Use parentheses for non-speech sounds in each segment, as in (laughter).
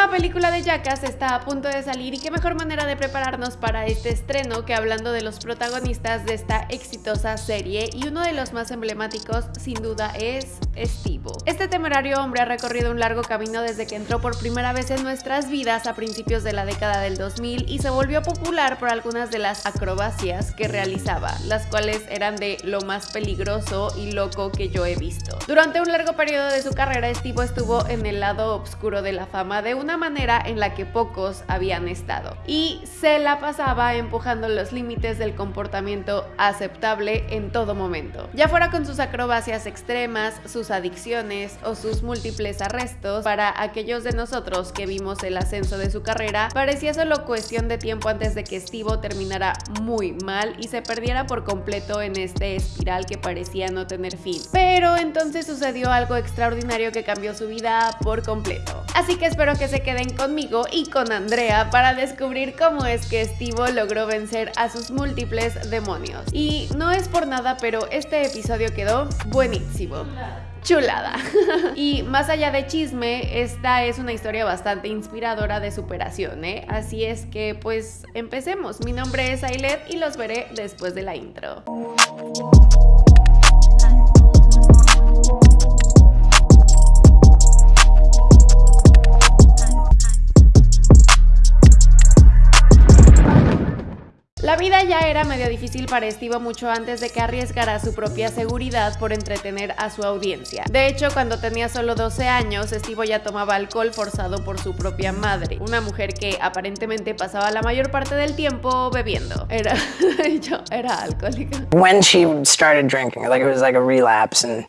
nueva película de Jackass está a punto de salir y qué mejor manera de prepararnos para este estreno que hablando de los protagonistas de esta exitosa serie. Y uno de los más emblemáticos sin duda es Estivo. Este temerario hombre ha recorrido un largo camino desde que entró por primera vez en nuestras vidas a principios de la década del 2000 y se volvió popular por algunas de las acrobacias que realizaba, las cuales eran de lo más peligroso y loco que yo he visto. Durante un largo periodo de su carrera, Estivo estuvo en el lado oscuro de la fama de una manera en la que pocos habían estado y se la pasaba empujando los límites del comportamiento aceptable en todo momento. Ya fuera con sus acrobacias extremas, sus adicciones o sus múltiples arrestos, para aquellos de nosotros que vimos el ascenso de su carrera, parecía solo cuestión de tiempo antes de que Estivo terminara muy mal y se perdiera por completo en este espiral que parecía no tener fin. Pero entonces sucedió algo extraordinario que cambió su vida por completo. Así que espero que se queden conmigo y con Andrea para descubrir cómo es que Estivo logró vencer a sus múltiples demonios. Y no es por nada, pero este episodio quedó buenísimo chulada. (laughs) y más allá de chisme, esta es una historia bastante inspiradora de superación, ¿eh? Así es que pues empecemos. Mi nombre es Ailet y los veré después de la intro. Vida ya era medio difícil para Estivo mucho antes de que arriesgara su propia seguridad por entretener a su audiencia. De hecho, cuando tenía solo 12 años, Estivo ya tomaba alcohol forzado por su propia madre, una mujer que aparentemente pasaba la mayor parte del tiempo bebiendo. Era, (laughs) yo era alcohólica. When she started drinking, like it was like a relapse and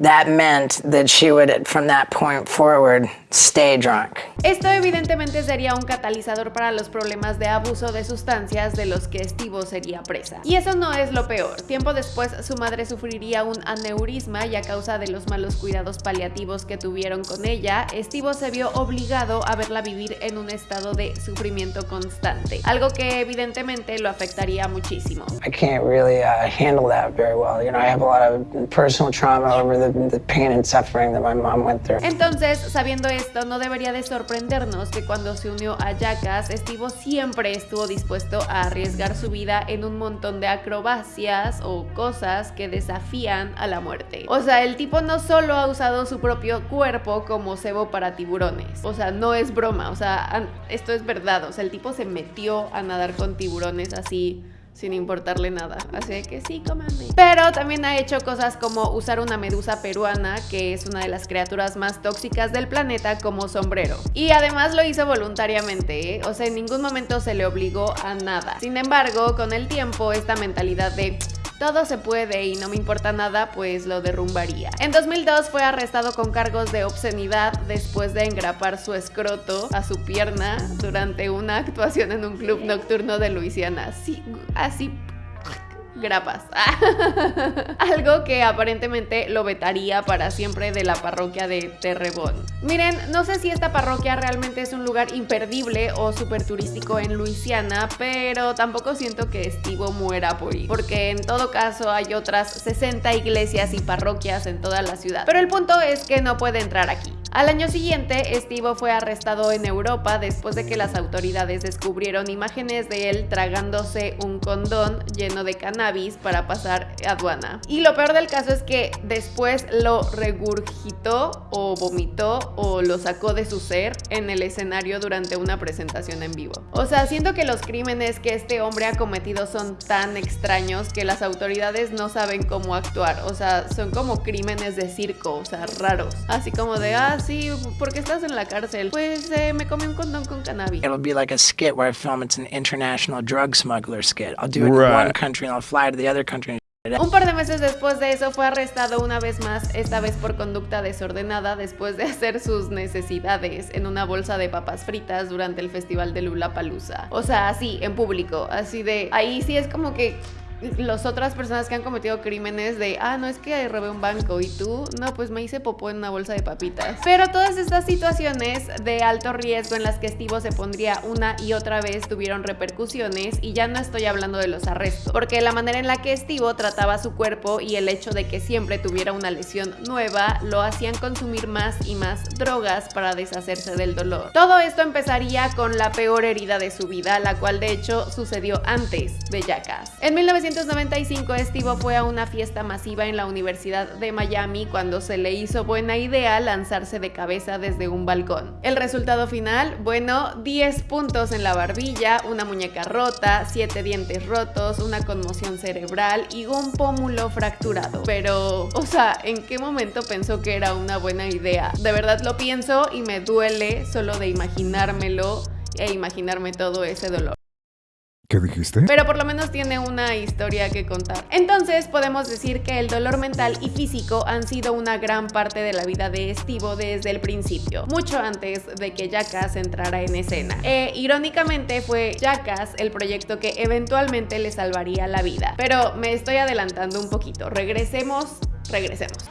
that meant that she would, from that point forward, stay drunk. Esto evidentemente sería un catalizador para los problemas de abuso de sustancias de los que Estivo sería presa. Y eso no es lo peor. Tiempo después su madre sufriría un aneurisma y a causa de los malos cuidados paliativos que tuvieron con ella, Estivo se vio obligado a verla vivir en un estado de sufrimiento constante, algo que evidentemente lo afectaría muchísimo. I can't really uh, handle that very well. You know, I have a lot of personal trauma over the, the pain and suffering that my mom went through. Entonces, sabiendo esto, no debería de sorprendernos que cuando se unió a Jackass, Estivo siempre estuvo dispuesto a arriesgar su vida en un montón de acrobacias o cosas que desafían a la muerte. O sea, el tipo no solo ha usado su propio cuerpo como cebo para tiburones. O sea, no es broma, o sea, esto es verdad. O sea, el tipo se metió a nadar con tiburones así sin importarle nada. Así que sí, cómanme. Pero también ha hecho cosas como usar una medusa peruana, que es una de las criaturas más tóxicas del planeta, como sombrero. Y además lo hizo voluntariamente, ¿eh? o sea, en ningún momento se le obligó a nada. Sin embargo, con el tiempo, esta mentalidad de todo se puede y no me importa nada, pues lo derrumbaría. En 2002 fue arrestado con cargos de obscenidad después de engrapar su escroto a su pierna durante una actuación en un club nocturno de Luisiana. Así, así grapas. (laughs) Algo que aparentemente lo vetaría para siempre de la parroquia de Terrebonne. Miren, no sé si esta parroquia realmente es un lugar imperdible o súper turístico en Luisiana, pero tampoco siento que Estivo muera por ir, porque en todo caso hay otras 60 iglesias y parroquias en toda la ciudad. Pero el punto es que no puede entrar aquí. Al año siguiente, Estivo fue arrestado en Europa después de que las autoridades descubrieron imágenes de él tragándose un condón lleno de cannabis para pasar aduana. Y lo peor del caso es que después lo regurgitó o vomitó o lo sacó de su ser en el escenario durante una presentación en vivo. O sea, siento que los crímenes que este hombre ha cometido son tan extraños que las autoridades no saben cómo actuar. O sea, son como crímenes de circo, o sea, raros. Así como de, ah, sí, ¿por qué estás en la cárcel? Pues eh, me comí un condón con cannabis. It'll be like a skit where I film it's an international drug smuggler skit. I'll do it right. in one country and I'll fly to the other country. Un par de meses después de eso fue arrestado una vez más, esta vez por conducta desordenada después de hacer sus necesidades en una bolsa de papas fritas durante el festival de Lula Palusa. O sea, así, en público, así de... Ahí sí es como que las otras personas que han cometido crímenes de, ah, no es que robé un banco y tú, no, pues me hice popó en una bolsa de papitas. Pero todas estas situaciones de alto riesgo en las que Estivo se pondría una y otra vez tuvieron repercusiones y ya no estoy hablando de los arrestos, porque la manera en la que Estivo trataba su cuerpo y el hecho de que siempre tuviera una lesión nueva lo hacían consumir más y más drogas para deshacerse del dolor. Todo esto empezaría con la peor herida de su vida, la cual de hecho sucedió antes de Jackass. En 1995 Estivo fue a una fiesta masiva en la Universidad de Miami cuando se le hizo buena idea lanzarse de cabeza desde un balcón. El resultado final, bueno, 10 puntos en la barbilla, una muñeca rota, 7 dientes rotos, una conmoción cerebral y un pómulo fracturado. Pero, o sea, ¿en qué momento pensó que era una buena idea? De verdad lo pienso y me duele solo de imaginármelo e imaginarme todo ese dolor. ¿Qué dijiste? Pero por lo menos tiene una historia que contar. Entonces podemos decir que el dolor mental y físico han sido una gran parte de la vida de Estivo desde el principio, mucho antes de que Jackass entrara en escena. E irónicamente fue Jackass el proyecto que eventualmente le salvaría la vida. Pero me estoy adelantando un poquito. Regresemos, regresemos.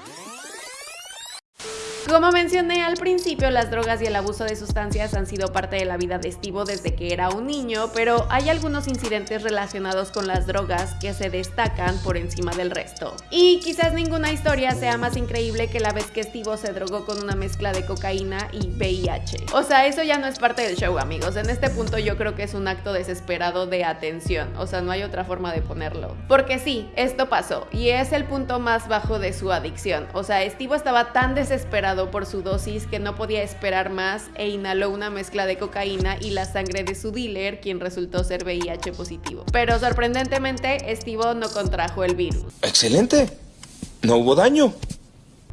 Como mencioné al principio, las drogas y el abuso de sustancias han sido parte de la vida de Estivo desde que era un niño, pero hay algunos incidentes relacionados con las drogas que se destacan por encima del resto. Y quizás ninguna historia sea más increíble que la vez que Estivo se drogó con una mezcla de cocaína y VIH. O sea, eso ya no es parte del show, amigos. En este punto yo creo que es un acto desesperado de atención. O sea, no hay otra forma de ponerlo. Porque sí, esto pasó y es el punto más bajo de su adicción. O sea, Estivo estaba tan desesperado por su dosis que no podía esperar más e inhaló una mezcla de cocaína y la sangre de su dealer, quien resultó ser VIH positivo. Pero sorprendentemente, Estivo no contrajo el virus. Excelente. No hubo daño.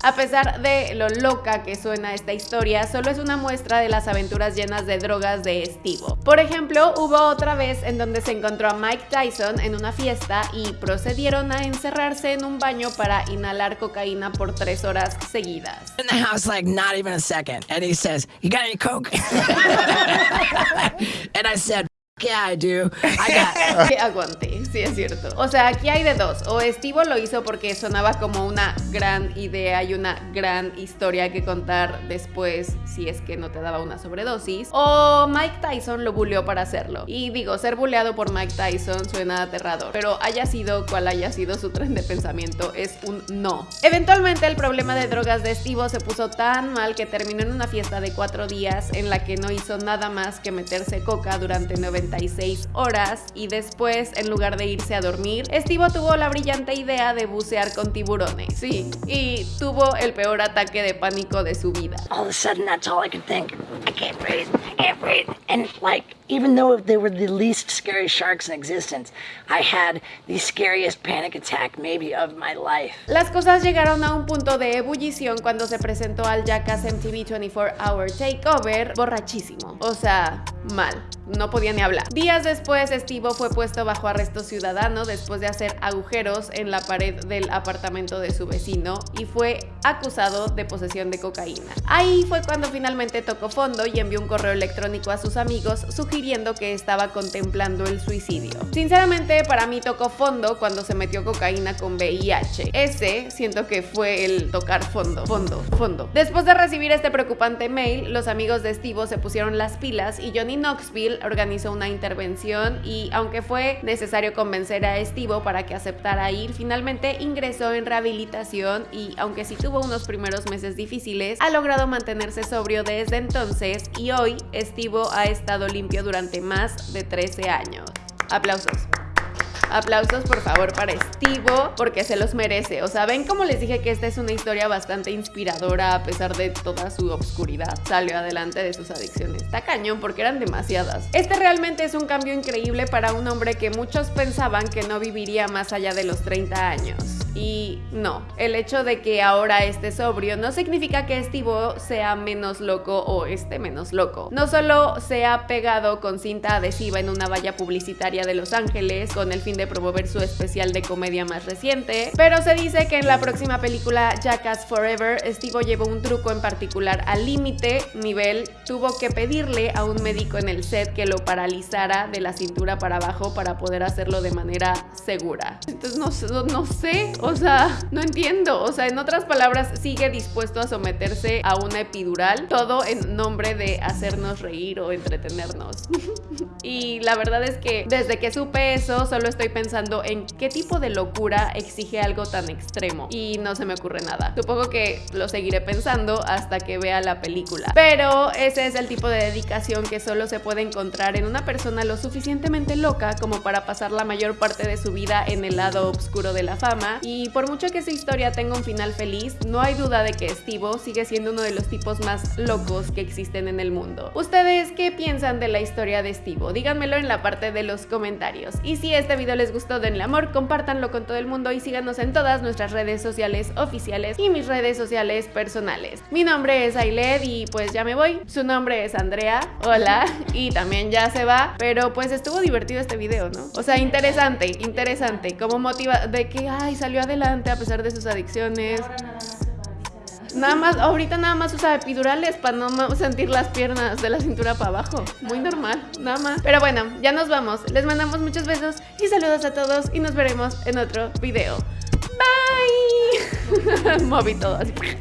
A pesar de lo loca que suena esta historia, solo es una muestra de las aventuras llenas de drogas de Estivo. Por ejemplo, hubo otra vez en donde se encontró a Mike Tyson en una fiesta y procedieron a encerrarse en un baño para inhalar cocaína por tres horas seguidas. In the house, like not even a second. And he says, You got any Coke? (laughs) and I said, Yeah, I do. I got. (laughs) Que aguante, sí es cierto. O sea, aquí hay de dos. O Estivo lo hizo porque sonaba como una gran idea y una gran historia que contar después si es que no te daba una sobredosis. O Mike Tyson lo buleó para hacerlo. Y digo, ser buleado por Mike Tyson suena aterrador. Pero haya sido cual haya sido su tren de pensamiento, es un no. Eventualmente el problema de drogas de Estivo se puso tan mal que terminó en una fiesta de cuatro días en la que no hizo nada más que meterse coca durante 90 horas y después, en lugar de irse a dormir, Estivo tuvo la brillante idea de bucear con tiburones. Sí, y tuvo el peor ataque de pánico de su vida. All of a sudden, that's all I could think. I can't breathe. I can't breathe. And like, even though they were the least scary sharks in existence, I had the scariest panic attack maybe of my life. Las cosas llegaron a un punto de ebullición cuando se presentó al Jackass MTV 24 Hour Takeover borrachísimo. O sea, mal. No podía ni hablar. Días después, Estivo fue puesto bajo arresto ciudadano después de hacer agujeros en la pared del apartamento de su vecino y fue acusado de posesión de cocaína. Ahí fue cuando finalmente tocó fondo y envió un correo electrónico a sus amigos sugiriendo que estaba contemplando el suicidio. Sinceramente, para mí tocó fondo cuando se metió cocaína con VIH. Ese siento que fue el tocar fondo, fondo, fondo. Después de recibir este preocupante mail, los amigos de Estivo se pusieron las pilas y Johnny Knoxville organizó una intervención y aunque fue necesario convencer a Estivo para que aceptara ir, finalmente ingresó en rehabilitación y aunque sí tuvo unos primeros meses difíciles, ha logrado mantenerse sobrio desde entonces y hoy Estivo ha estado limpio durante más de 13 años. Aplausos. Aplausos por favor para Estivo porque se los merece. O sea, ven como les dije que esta es una historia bastante inspiradora a pesar de toda su obscuridad. Salió adelante de sus adicciones. Está cañón porque eran demasiadas. Este realmente es un cambio increíble para un hombre que muchos pensaban que no viviría más allá de los 30 años. Y no, el hecho de que ahora esté sobrio no significa que Estivo sea menos loco o esté menos loco. No solo se ha pegado con cinta adhesiva en una valla publicitaria de Los Ángeles con el fin de promover su especial de comedia más reciente, pero se dice que en la próxima película Jackass Forever, Estivo llevó un truco en particular al límite nivel, tuvo que pedirle a un médico en el set que lo paralizara de la cintura para abajo para poder hacerlo de manera segura. Entonces no sé, o sea, no entiendo. O sea, en otras palabras, sigue dispuesto a someterse a una epidural, todo en nombre de hacernos reír o entretenernos. (laughs) y la verdad es que desde que supe eso, solo estoy pensando en qué tipo de locura exige algo tan extremo. Y no se me ocurre nada. Supongo que lo seguiré pensando hasta que vea la película. Pero ese es el tipo de dedicación que solo se puede encontrar en una persona lo suficientemente loca como para pasar la mayor parte de su vida en el lado oscuro de la fama. Y por mucho que esa historia tenga un final feliz, no hay duda de que Estivo sigue siendo uno de los tipos más locos que existen en el mundo. ¿Ustedes qué piensan de la historia de Estivo? Díganmelo en la parte de los comentarios. Y si este video les gustó, denle amor, compártanlo con todo el mundo y síganos en todas nuestras redes sociales oficiales y mis redes sociales personales. Mi nombre es Ailed y pues ya me voy. Su nombre es Andrea. Hola. Y también ya se va. Pero pues estuvo divertido este video, ¿no? O sea, interesante, interesante. Como motiva de que, ay, salió adelante a pesar de sus adicciones. Nada más, ahorita nada más usa epidurales para no sentir las piernas de la cintura para abajo. Muy normal, nada más. Pero bueno, ya nos vamos. Les mandamos muchos besos y saludos a todos y nos veremos en otro video. Bye. (laughs) Moví todo así.